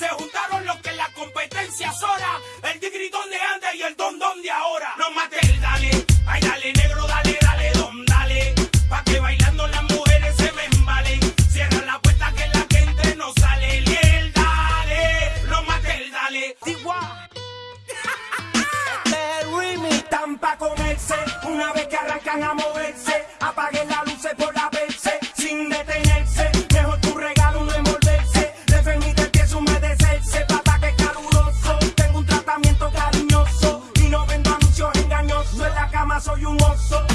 Se juntaron los que la competencia sola. El tigritón de antes y el don don de ahora. No mate el dale. Ay, dale negro, dale, dale, don, dale. Pa' que bailando las mujeres se me embalen. Cierra la puerta que la gente no sale. Y dale. No mate el dale. Tigua. Están pa' comerse una vez que arrancan a moverse. so you want so.